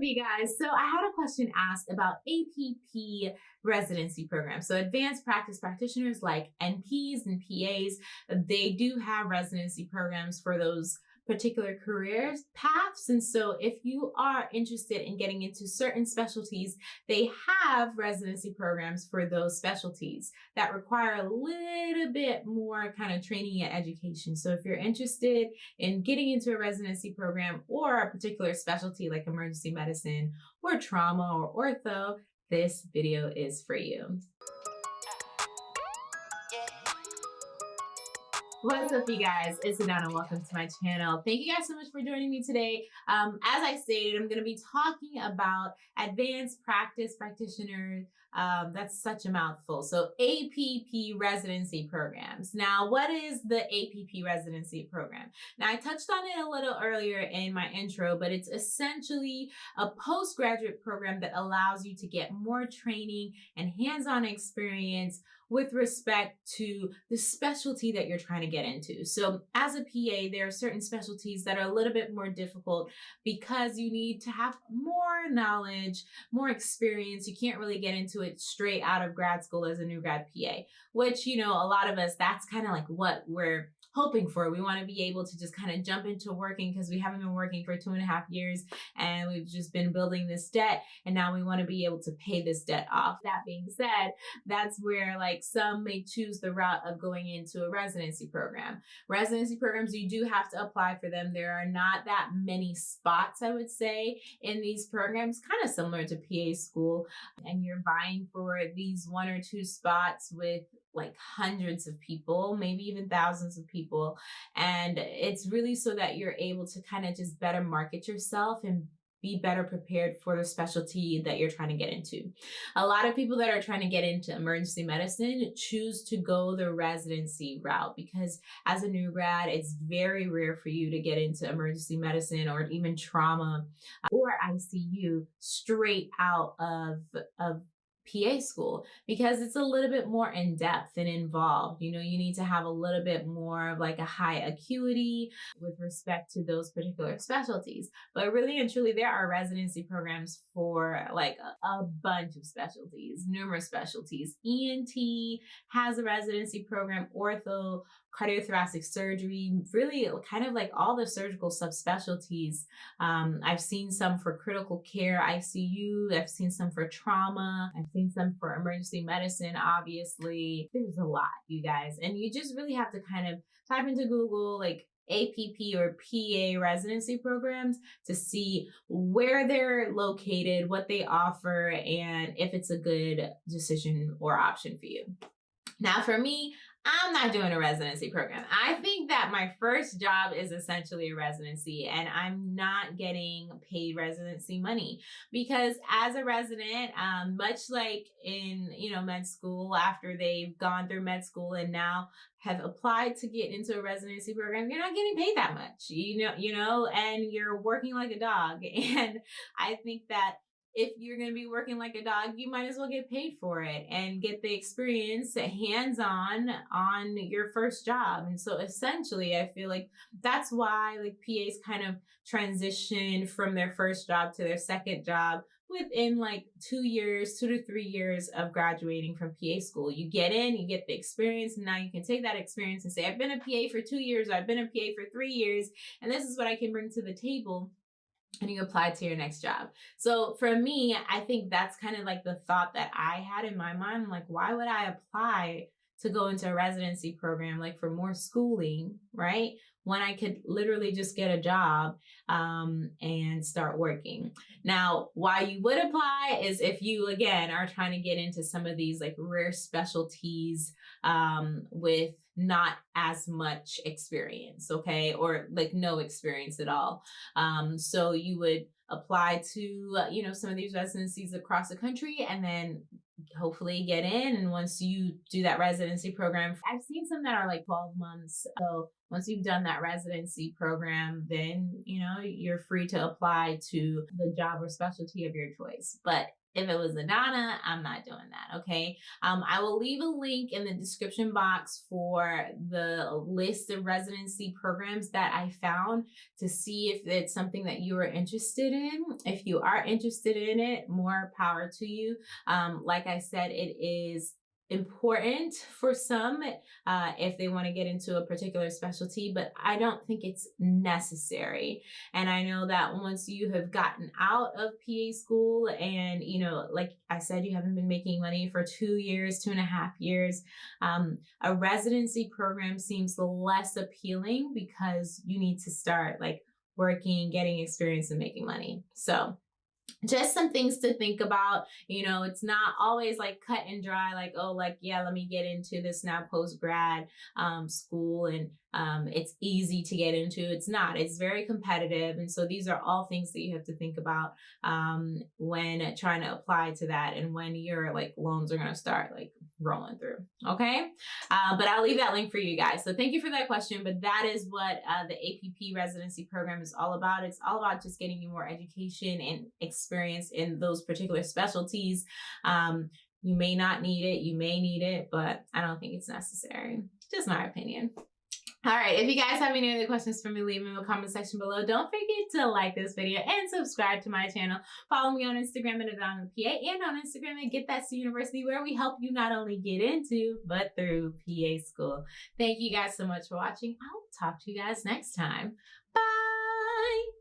up, you guys? So I had a question asked about APP residency programs. So advanced practice practitioners like NPs and PAs, they do have residency programs for those particular career paths. And so if you are interested in getting into certain specialties, they have residency programs for those specialties that require a little bit more kind of training and education. So if you're interested in getting into a residency program or a particular specialty like emergency medicine or trauma or ortho, this video is for you. What's up, you guys? It's Adana. Welcome to my channel. Thank you guys so much for joining me today. Um, as I stated, I'm going to be talking about advanced practice practitioners. Um, that's such a mouthful. So APP residency programs. Now, what is the APP residency program? Now, I touched on it a little earlier in my intro, but it's essentially a postgraduate program that allows you to get more training and hands-on experience with respect to the specialty that you're trying to get into. So as a PA, there are certain specialties that are a little bit more difficult because you need to have more knowledge, more experience. You can't really get into it straight out of grad school as a new grad PA, which, you know, a lot of us, that's kind of like what we're hoping for. We want to be able to just kind of jump into working because we haven't been working for two and a half years and we've just been building this debt and now we want to be able to pay this debt off. That being said, that's where like some may choose the route of going into a residency program. Residency programs, you do have to apply for them. There are not that many spots, I would say, in these programs, kind of similar to PA school. And you're vying for these one or two spots with like hundreds of people, maybe even thousands of people. And it's really so that you're able to kind of just better market yourself and be better prepared for the specialty that you're trying to get into. A lot of people that are trying to get into emergency medicine choose to go the residency route because as a new grad, it's very rare for you to get into emergency medicine or even trauma or ICU straight out of, of PA school because it's a little bit more in depth and involved. You know, you need to have a little bit more of like a high acuity with respect to those particular specialties. But really and truly, there are residency programs for like a, a bunch of specialties, numerous specialties. ENT has a residency program, ortho, cardiothoracic surgery, really kind of like all the surgical subspecialties. Um, I've seen some for critical care, ICU. I've seen some for trauma. I've seen some for emergency medicine, obviously. There's a lot, you guys. And you just really have to kind of type into Google, like APP or PA residency programs to see where they're located, what they offer, and if it's a good decision or option for you. Now, for me, I'm not doing a residency program. I think that my first job is essentially a residency and I'm not getting paid residency money because as a resident, um, much like in, you know, med school, after they've gone through med school and now have applied to get into a residency program, you're not getting paid that much, you know, you know, and you're working like a dog. And I think that if you're going to be working like a dog, you might as well get paid for it and get the experience hands on on your first job. And so essentially, I feel like that's why like PAs kind of transition from their first job to their second job within like two years, two to three years of graduating from PA school. You get in, you get the experience, and now you can take that experience and say, I've been a PA for two years, I've been a PA for three years, and this is what I can bring to the table and you apply to your next job. So for me, I think that's kind of like the thought that I had in my mind. Like, why would I apply to go into a residency program, like for more schooling, right? When I could literally just get a job um, and start working. Now, why you would apply is if you, again, are trying to get into some of these like rare specialties um, with not as much experience, okay? Or like no experience at all. Um, so you would apply to, uh, you know, some of these residencies across the country and then hopefully get in. And once you do that residency program, I've seen some that are like 12 months. So once you've done that residency program, then, you know, you're free to apply to the job or specialty of your choice. But if it was Adana, I'm not doing that. Okay. Um, I will leave a link in the description box for the list of residency programs that I found to see if it's something that you are interested in. If you are interested in it, more power to you. Um, like I said, it is important for some uh, if they want to get into a particular specialty, but I don't think it's necessary. And I know that once you have gotten out of PA school and, you know, like I said, you haven't been making money for two years, two and a half years, um, a residency program seems less appealing because you need to start like working, getting experience, and making money. So, just some things to think about. You know, it's not always like cut and dry, like, oh, like, yeah, let me get into this now post grad um, school and um, it's easy to get into. It's not, it's very competitive. And so these are all things that you have to think about um, when trying to apply to that and when your like loans are going to start like rolling through. Okay. Uh, but I'll leave that link for you guys. So thank you for that question. But that is what uh, the APP residency program is all about. It's all about just getting you more education and experience in those particular specialties. Um, you may not need it, you may need it, but I don't think it's necessary. Just my opinion. All right, if you guys have any other questions for me, leave them in the comment section below. Don't forget to like this video and subscribe to my channel. Follow me on Instagram at PA and on Instagram at Get That to University, where we help you not only get into, but through PA school. Thank you guys so much for watching. I'll talk to you guys next time. Bye!